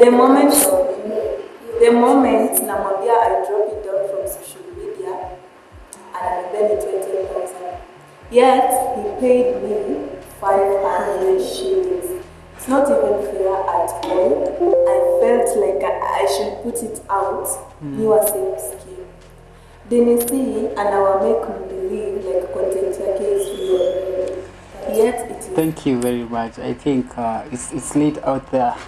The moment, the moment namwambia I drop it down from social media, and ananipeni 20,000. Yet he paid me 500 shillings. It's not even fair at all. I felt like I, I should put it out. Ni wa same scheme. Denisi anawa make believe like content yake is real. Yet it is Thank you very much. I think uh, it's, it's late out there.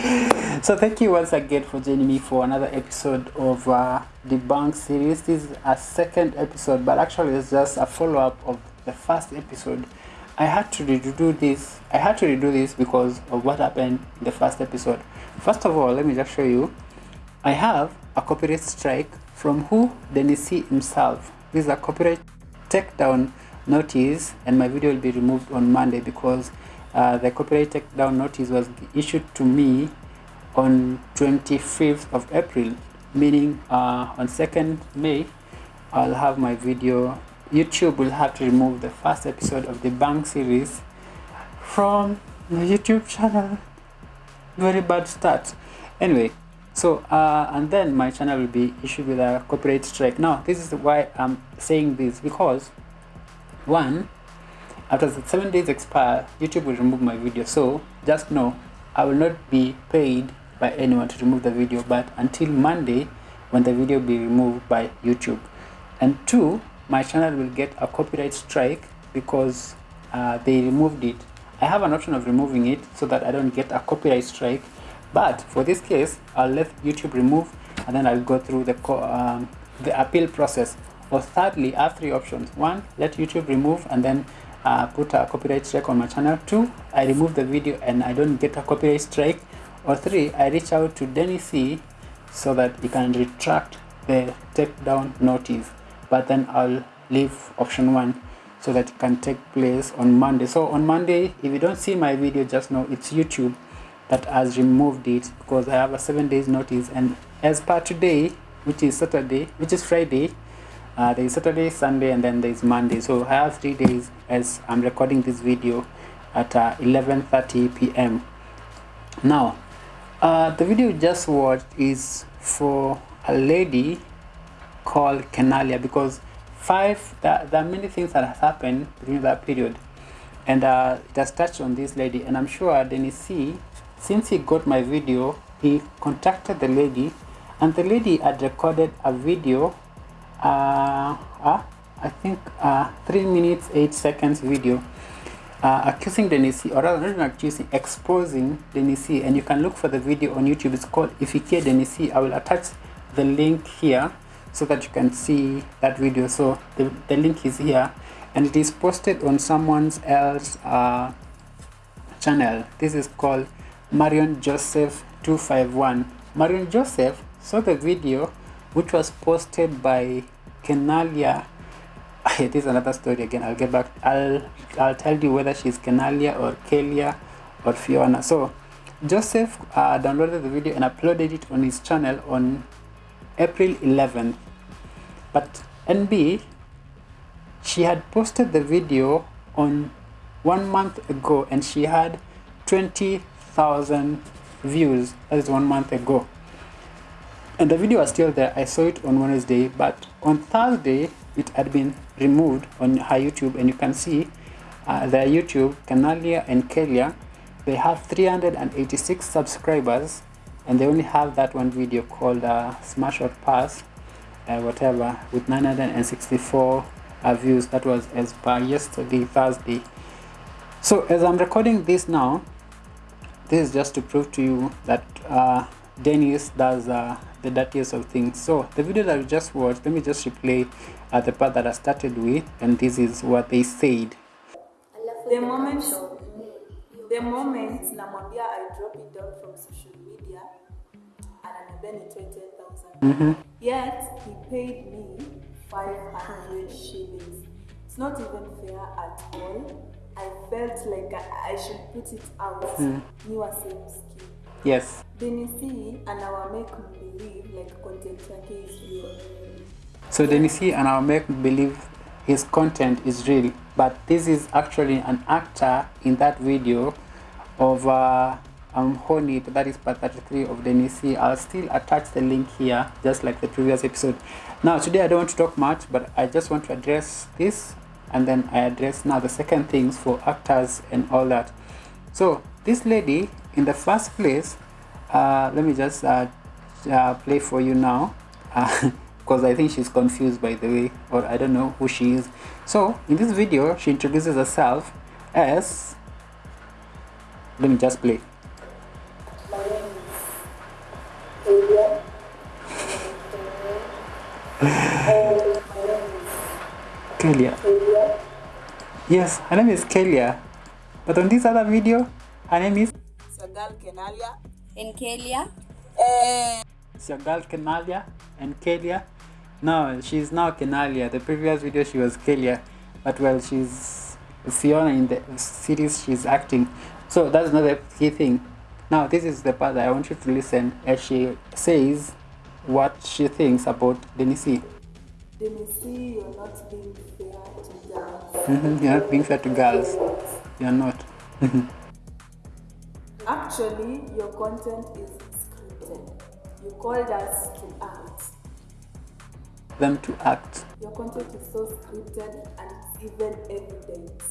so thank you once again for joining me for another episode of uh, the Bank series. This is a second episode, but actually it's just a follow-up of the first episode. I had to redo this. I had to redo this because of what happened in the first episode. First of all, let me just show you. I have a copyright strike from who? Denisi himself. This is a copyright takedown notice, and my video will be removed on Monday because uh, the copyright takedown notice was issued to me on 25th of April, meaning uh, on 2nd May, I'll have my video. YouTube will have to remove the first episode of the Bank series from the YouTube channel. Very bad start. Anyway, so uh, and then my channel will be issued with a copyright strike. Now, this is why I'm saying this because one, after the seven days expire, YouTube will remove my video. So just know I will not be paid by anyone to remove the video, but until Monday when the video be removed by YouTube. And two, my channel will get a copyright strike because uh, they removed it. I have an option of removing it so that I don't get a copyright strike. But for this case, I'll let YouTube remove and then I'll go through the um, the appeal process. Or thirdly, I have three options. One, let YouTube remove and then uh, put a copyright strike on my channel. Two, I remove the video and I don't get a copyright strike. Or three, I reach out to Denny C so that he can retract the takedown notice. But then I'll leave option one so that it can take place on Monday. So on Monday, if you don't see my video, just know it's YouTube that has removed it because I have a seven days notice. And as per today, which is Saturday, which is Friday, uh, there is Saturday, Sunday, and then there is Monday. So I have three days as I'm recording this video at uh, 11:30 p.m. Now, uh, the video you just watched is for a lady called Kenalia because five there, there are many things that have happened during that period and uh, it has touched on this lady and I'm sure Dennis C since he got my video he contacted the lady and the lady had recorded a video uh, uh I think uh, 3 minutes 8 seconds video uh, accusing Denisi, or rather not accusing, exposing Denisi, and you can look for the video on YouTube. It's called If You Ifikie Denisi. I will attach the link here so that you can see that video. So the, the link is here, and it is posted on someone's else uh, channel. This is called Marion Joseph 251. Marion Joseph saw the video, which was posted by Kenalia. This is another story again i'll get back i'll i'll tell you whether she's kenalia or kelia or fiona. So joseph uh, downloaded the video and uploaded it on his channel on april 11th but nb she had posted the video on one month ago and she had 20,000 views that is one month ago and the video was still there. I saw it on wednesday but on thursday it had been removed on her youtube. And you can see uh, their youtube kenalia and kelia they have 386 subscribers and they only have that one video called uh, smash or pass uh, whatever with 964 uh, views. That was as per yesterday thursday. So as i'm recording this now this is just to prove to you that uh, Dennis does uh, the dirtiest of things. So the video that we just watched, let me just replay uh, the part that I started with, and this is what they said. the moment the moment namwambia i drop it down from social media ananiambia ni 20000 yet he paid me 500 shillings. It's not even fair at all. I felt like i, I should put it out. Ni wa same scheme Yes. denisi anawa make believe like content yake is real So Denisi and I'll make believe his content is real, but this is actually an actor in that video of uh, um, that is part 33 of NEC I'll still attach the link here just like the previous episode. Now today I don't want to talk much but I just want to address this and then I address now the second things for actors and all that. So this lady in the first place uh, let me just uh, uh, play for you now because I think she's confused by the way or I don't know who she is. So in this video she introduces herself as let me just play. Kelia. Yes her name is Kelia. But on this other video her name is Kenalia. in Kelia. And It's your girl Kenalia and Kelia. No, she's now Kenalia. The previous video she was Kelia, but well, she's Fiona in the series she's acting. So that's not the key thing. Now this is the part that I want you to listen as she says what she thinks about Denisi. Denisi, you're not being fair to girls. Mm-hmm. You're not being fair to girls. You're not. Actually, your content is scripted. You called us to act. Them to act. Your content is so scripted and it's even evident.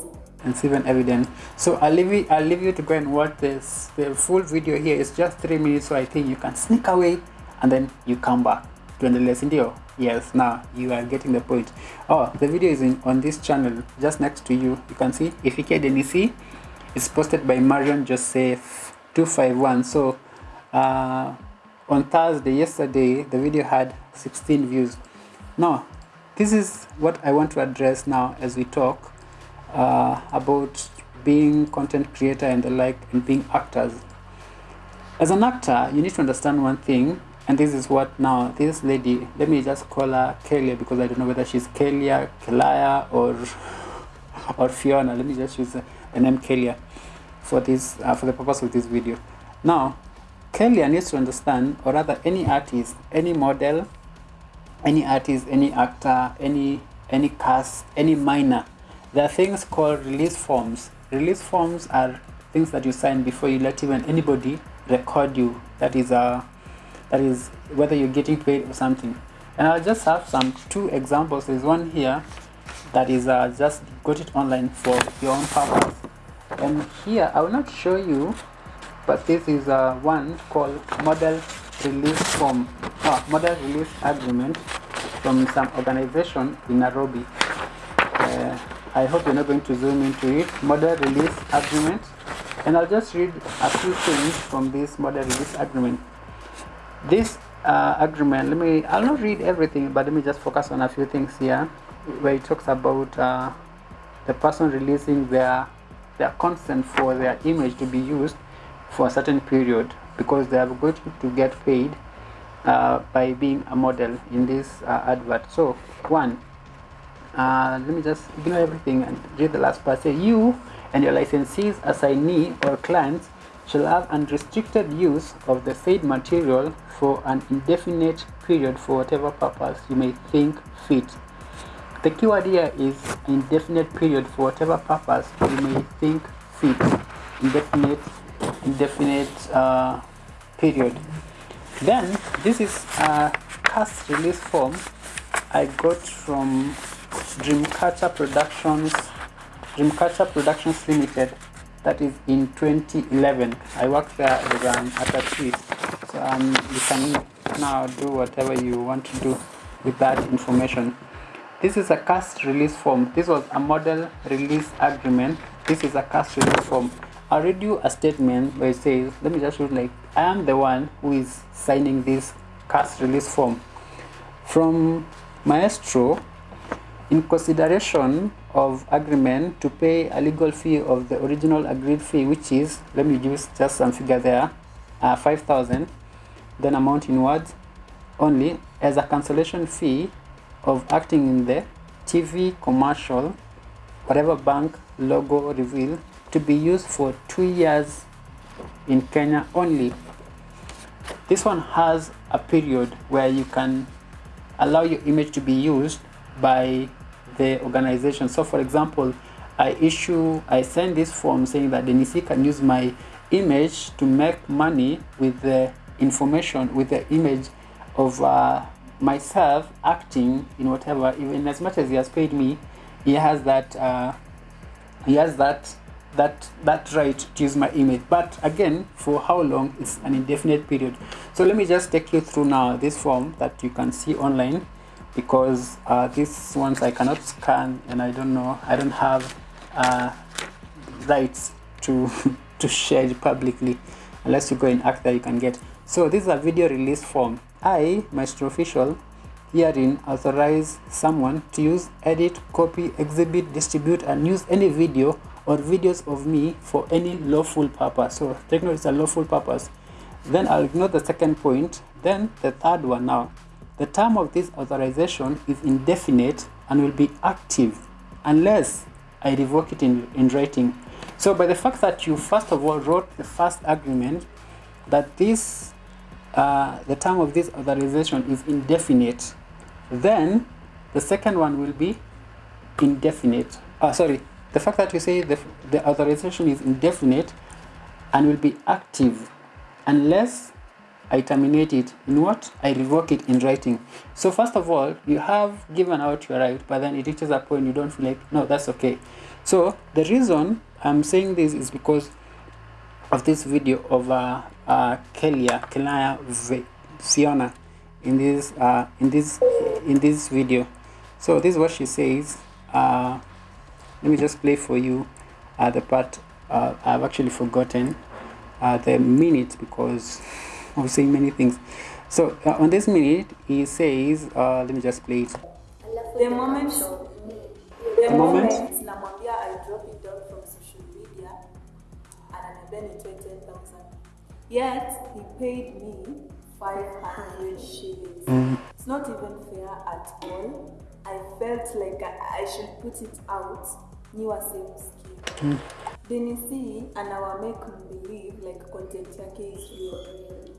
and it's even evident. So I'll leave you I'll leave you to go and watch this. The full video here is just three minutes, so I think you can sneak away and then you come back to the lesson video. Yes, now you are getting the point. Oh, the video is in, on this channel just next to you. You can see if you can see it's posted by Marion Joseph 251. So uh, on Thursday, yesterday, the video had 16 views. Now, this is what I want to address now as we talk uh, about being content creator and the like and being actors as an actor you need to understand one thing and this is what now this lady let me just call her Kelia because I don't know whether she's Kelia Kelaya or or Fiona let me just use the name Kelia for this uh, for the purpose of this video now Kelia needs to understand or rather any artist any model any artist, any actor, any any cast, any minor. There are things called release forms. Release forms are things that you sign before you let even anybody record you. That is uh, that is whether you're getting paid or something. And I'll just have some two examples. There's one here that is uh, just got it online for your own purpose. And here I will not show you, but this is uh, one called model release form, uh, model release agreement from some organization in Nairobi. Uh, I hope you're not going to zoom into it. Model release agreement, and I'll just read a few things from this model release agreement. This uh, agreement, let me, I'll not read everything, but let me just focus on a few things here, where it talks about uh, the person releasing their their consent for their image to be used for a certain period because they are going to get paid uh, by being a model in this uh, advert. So one, uh, let me just ignore everything and read the last part. Say you and your licensees, assignee or clients shall have unrestricted use of the said material for an indefinite period for whatever purpose you may think fit. The keyword here is indefinite period for whatever purpose you may think fit. Indefinite, indefinite uh, period. Then this is a cast release form I got from Dreamcatcher Productions, Dreamcatcher Productions Limited. That is in 2011. I worked there as an attaché. So um, you can now do whatever you want to do with that information. This is a cast release form. This was a model release agreement. This is a cast release form. I'll read you a statement where it says, let me just read like, I am the one who is signing this cast release form. From Maestro, in consideration of agreement to pay a legal fee of the original agreed fee, which is, let me use just some figure there, uh, 5,000, then amount in words only, as a cancellation fee of acting in the TV commercial, whatever bank logo reveal, to be used for two years in Kenya only. This one has a period where you can allow your image to be used by the organization. So, for example, I issue, I send this form saying that NEC can use my image to make money with the information with the image of uh, myself acting in whatever even as much as he has paid me he has that uh, he has that that that right to use my image. But again for how long? It's an indefinite period. So let me just take you through now this form that you can see online because uh, these ones I cannot scan and I don't know I don't have uh, rights to to share it publicly. Unless you go and act that you can get. So this is a video release form I Maestro Official herein authorize someone to use edit copy exhibit distribute and use any video or videos of me for any lawful purpose. So note it's a lawful purpose. Then I'll ignore the second point. Then the third one. Now the term of this authorization is indefinite and will be active unless I revoke it in, in writing. So by the fact that you first of all wrote the first agreement that this uh, the term of this authorization is indefinite, then the second one will be indefinite. Uh, sorry, the fact that you say the, the authorization is indefinite and will be active unless I terminate it in what? I revoke it in writing. So first of all, you have given out your right, but then it reaches a point you don't feel like, no, that's okay. So the reason I'm saying this is because of this video of uh, uh, Kelia, Kelia Fiona in this uh, in this in this video. So this is what she says. Uh, let me just play for you uh, the part uh, I've actually forgotten uh, the minute because of saying many things. So uh, on this minute, he says, uh, let me just play it. The moment, the, The moment? Yet he paid me 500 shillings. Mm. It's not even fair at all. I felt like I, should put it out. Niwa same scheme Denisi anawa make believe like content yake is real.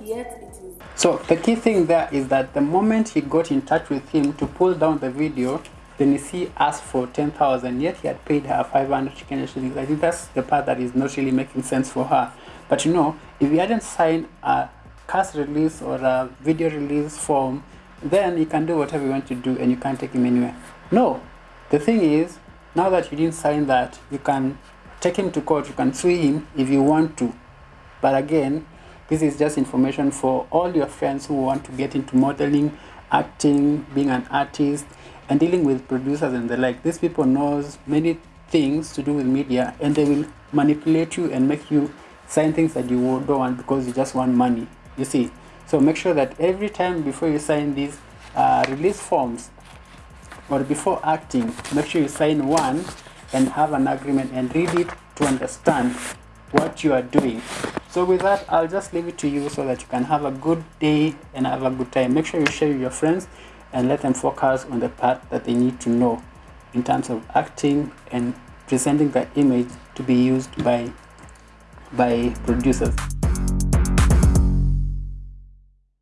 Yet it is So the key thing there is that the moment he got in touch with him to pull down the video, then he asked for 10,000, yet he had paid her 500 chicken shillings. I think that's the part that is not really making sense for her. But you know, if you hadn't signed a cast release or a video release form, then you can do whatever you want to do and you can't take him anywhere. No, the thing is, now that you didn't sign that, you can take him to court, you can sue him if you want to. But again, this is just information for all your friends who want to get into modeling, acting, being an artist, and dealing with producers and the like. These people knows many things to do with media, and they will manipulate you and make you sign things that you don't want because you just want money. You see. So make sure that every time before you sign these uh, release forms or before acting, make sure you sign one and have an agreement and read it to understand what you are doing. So with that, I'll just leave it to you so that you can have a good day and have a good time. Make sure you share with your friends and let them focus on the part that they need to know in terms of acting and presenting the image to be used by by producers.